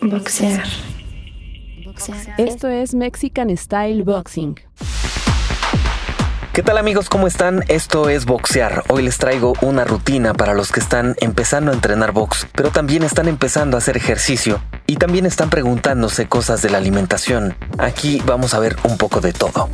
Boxear. Esto es Mexican Style Boxing. ¿Qué tal amigos? ¿Cómo están? Esto es Boxear. Hoy les traigo una rutina para los que están empezando a entrenar box, pero también están empezando a hacer ejercicio y también están preguntándose cosas de la alimentación. Aquí vamos a ver un poco de todo.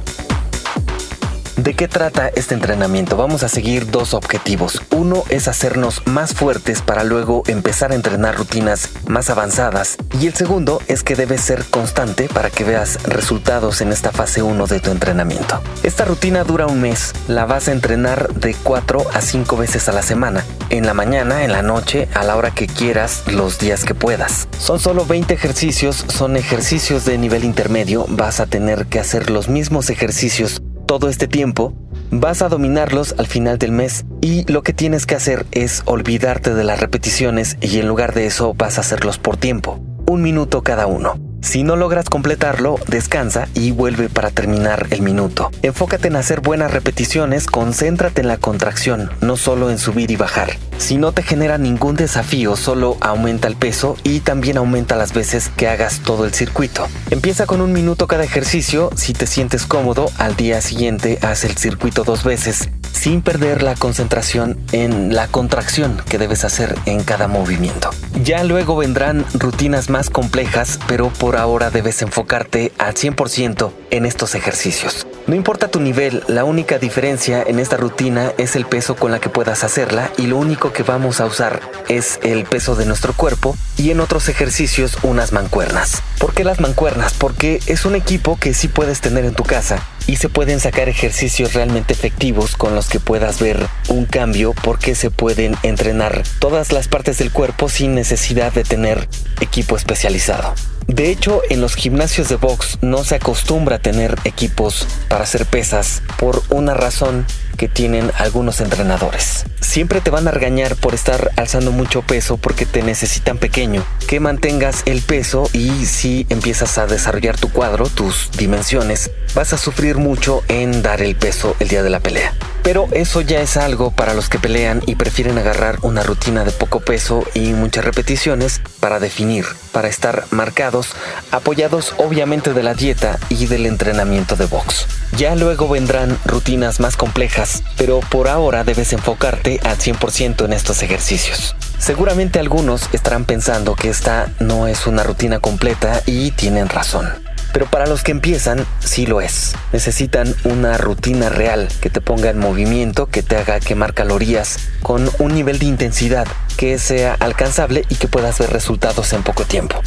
¿De qué trata este entrenamiento? Vamos a seguir dos objetivos. Uno es hacernos más fuertes para luego empezar a entrenar rutinas más avanzadas. Y el segundo es que debes ser constante para que veas resultados en esta fase 1 de tu entrenamiento. Esta rutina dura un mes. La vas a entrenar de 4 a 5 veces a la semana. En la mañana, en la noche, a la hora que quieras, los días que puedas. Son solo 20 ejercicios, son ejercicios de nivel intermedio. Vas a tener que hacer los mismos ejercicios todo este tiempo, vas a dominarlos al final del mes y lo que tienes que hacer es olvidarte de las repeticiones y en lugar de eso vas a hacerlos por tiempo, un minuto cada uno. Si no logras completarlo, descansa y vuelve para terminar el minuto. Enfócate en hacer buenas repeticiones, concéntrate en la contracción, no solo en subir y bajar. Si no te genera ningún desafío, solo aumenta el peso y también aumenta las veces que hagas todo el circuito. Empieza con un minuto cada ejercicio, si te sientes cómodo, al día siguiente haz el circuito dos veces sin perder la concentración en la contracción que debes hacer en cada movimiento. Ya luego vendrán rutinas más complejas, pero por ahora debes enfocarte al 100% en estos ejercicios. No importa tu nivel, la única diferencia en esta rutina es el peso con la que puedas hacerla y lo único que vamos a usar es el peso de nuestro cuerpo y en otros ejercicios unas mancuernas. ¿Por qué las mancuernas? Porque es un equipo que sí puedes tener en tu casa y se pueden sacar ejercicios realmente efectivos con los que puedas ver un cambio porque se pueden entrenar todas las partes del cuerpo sin necesidad de tener equipo especializado. De hecho, en los gimnasios de box no se acostumbra a tener equipos para hacer pesas por una razón que tienen algunos entrenadores. Siempre te van a regañar por estar alzando mucho peso porque te necesitan pequeño, que mantengas el peso y si empiezas a desarrollar tu cuadro, tus dimensiones, vas a sufrir mucho en dar el peso el día de la pelea. Pero eso ya es algo para los que pelean y prefieren agarrar una rutina de poco peso y muchas repeticiones para definir, para estar marcados, apoyados obviamente de la dieta y del entrenamiento de box. Ya luego vendrán rutinas más complejas, pero por ahora debes enfocarte al 100% en estos ejercicios. Seguramente algunos estarán pensando que esta no es una rutina completa y tienen razón. Pero para los que empiezan, sí lo es. Necesitan una rutina real que te ponga en movimiento, que te haga quemar calorías con un nivel de intensidad que sea alcanzable y que puedas ver resultados en poco tiempo.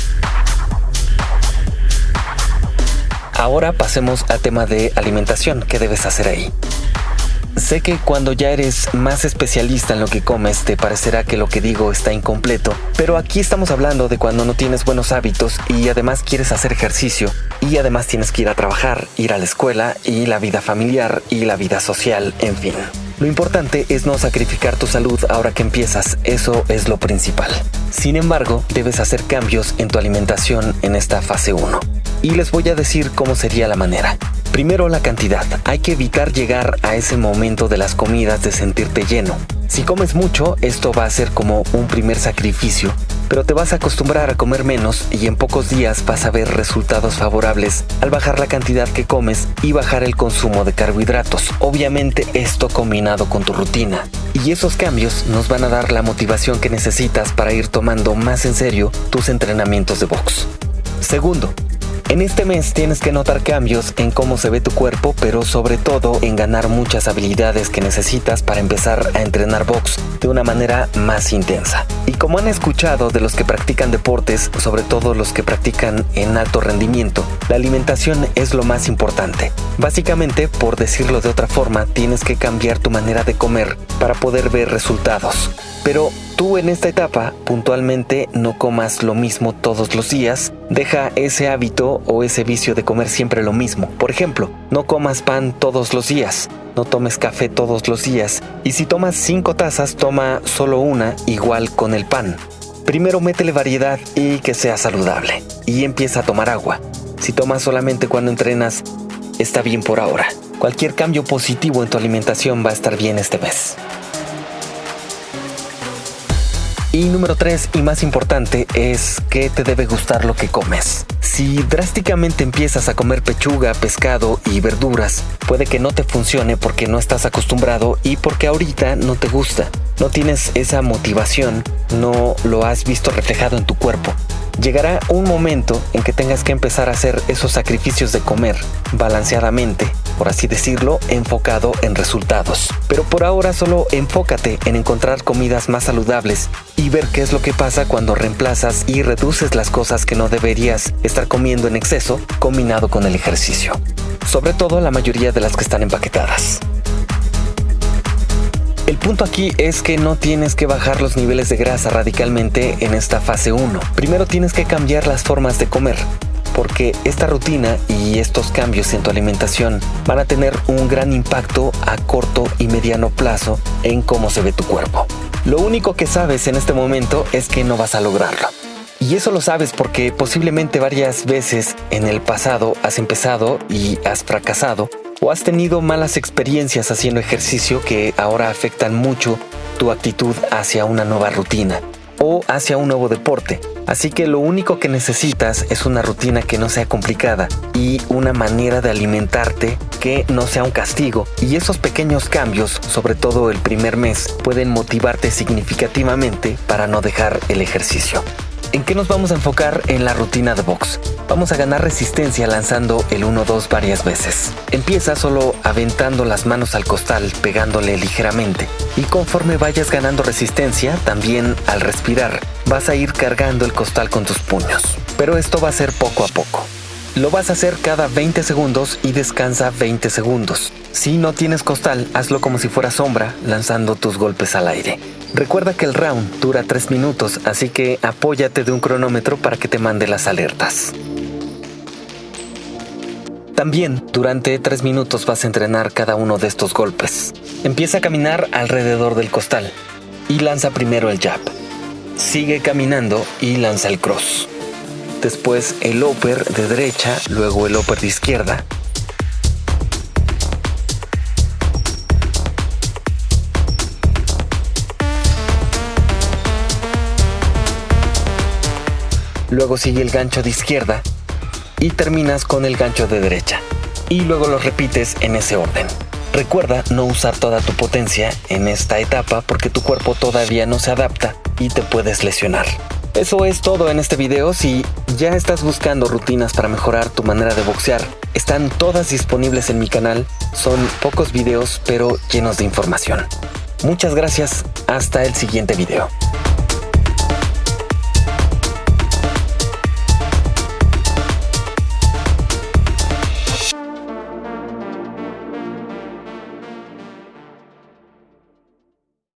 Ahora pasemos al tema de alimentación. ¿Qué debes hacer ahí? Sé que cuando ya eres más especialista en lo que comes te parecerá que lo que digo está incompleto, pero aquí estamos hablando de cuando no tienes buenos hábitos y además quieres hacer ejercicio y además tienes que ir a trabajar, ir a la escuela y la vida familiar y la vida social, en fin. Lo importante es no sacrificar tu salud ahora que empiezas, eso es lo principal. Sin embargo, debes hacer cambios en tu alimentación en esta fase 1. Y les voy a decir cómo sería la manera. Primero la cantidad. Hay que evitar llegar a ese momento de las comidas de sentirte lleno. Si comes mucho, esto va a ser como un primer sacrificio, pero te vas a acostumbrar a comer menos y en pocos días vas a ver resultados favorables al bajar la cantidad que comes y bajar el consumo de carbohidratos. Obviamente esto combinado con tu rutina. Y esos cambios nos van a dar la motivación que necesitas para ir tomando más en serio tus entrenamientos de box. Segundo, en este mes tienes que notar cambios en cómo se ve tu cuerpo, pero sobre todo en ganar muchas habilidades que necesitas para empezar a entrenar box de una manera más intensa. Y como han escuchado de los que practican deportes, sobre todo los que practican en alto rendimiento, la alimentación es lo más importante. Básicamente, por decirlo de otra forma, tienes que cambiar tu manera de comer para poder ver resultados. Pero tú en esta etapa puntualmente no comas lo mismo todos los días, deja ese hábito o ese vicio de comer siempre lo mismo. Por ejemplo, no comas pan todos los días, no tomes café todos los días y si tomas 5 tazas toma solo una igual con el pan. Primero métele variedad y que sea saludable y empieza a tomar agua. Si tomas solamente cuando entrenas, está bien por ahora. Cualquier cambio positivo en tu alimentación va a estar bien este mes. Y número 3 y más importante es que te debe gustar lo que comes. Si drásticamente empiezas a comer pechuga, pescado y verduras, puede que no te funcione porque no estás acostumbrado y porque ahorita no te gusta. No tienes esa motivación, no lo has visto reflejado en tu cuerpo. Llegará un momento en que tengas que empezar a hacer esos sacrificios de comer balanceadamente, por así decirlo, enfocado en resultados. Pero por ahora solo enfócate en encontrar comidas más saludables y ver qué es lo que pasa cuando reemplazas y reduces las cosas que no deberías estar comiendo en exceso combinado con el ejercicio. Sobre todo la mayoría de las que están empaquetadas. El punto aquí es que no tienes que bajar los niveles de grasa radicalmente en esta fase 1. Primero tienes que cambiar las formas de comer, porque esta rutina y estos cambios en tu alimentación van a tener un gran impacto a corto y mediano plazo en cómo se ve tu cuerpo. Lo único que sabes en este momento es que no vas a lograrlo. Y eso lo sabes porque posiblemente varias veces en el pasado has empezado y has fracasado o has tenido malas experiencias haciendo ejercicio que ahora afectan mucho tu actitud hacia una nueva rutina o hacia un nuevo deporte. Así que lo único que necesitas es una rutina que no sea complicada y una manera de alimentarte que no sea un castigo. Y esos pequeños cambios, sobre todo el primer mes, pueden motivarte significativamente para no dejar el ejercicio. ¿En qué nos vamos a enfocar en la rutina de box? Vamos a ganar resistencia lanzando el 1-2 varias veces. Empieza solo aventando las manos al costal, pegándole ligeramente. Y conforme vayas ganando resistencia, también al respirar, vas a ir cargando el costal con tus puños. Pero esto va a ser poco a poco. Lo vas a hacer cada 20 segundos y descansa 20 segundos. Si no tienes costal, hazlo como si fuera sombra, lanzando tus golpes al aire. Recuerda que el round dura 3 minutos, así que apóyate de un cronómetro para que te mande las alertas. También durante 3 minutos vas a entrenar cada uno de estos golpes. Empieza a caminar alrededor del costal y lanza primero el jab. Sigue caminando y lanza el cross después el upper de derecha, luego el upper de izquierda. Luego sigue el gancho de izquierda y terminas con el gancho de derecha. Y luego lo repites en ese orden. Recuerda no usar toda tu potencia en esta etapa porque tu cuerpo todavía no se adapta y te puedes lesionar. Eso es todo en este video. Si ya estás buscando rutinas para mejorar tu manera de boxear, están todas disponibles en mi canal. Son pocos videos pero llenos de información. Muchas gracias. Hasta el siguiente video.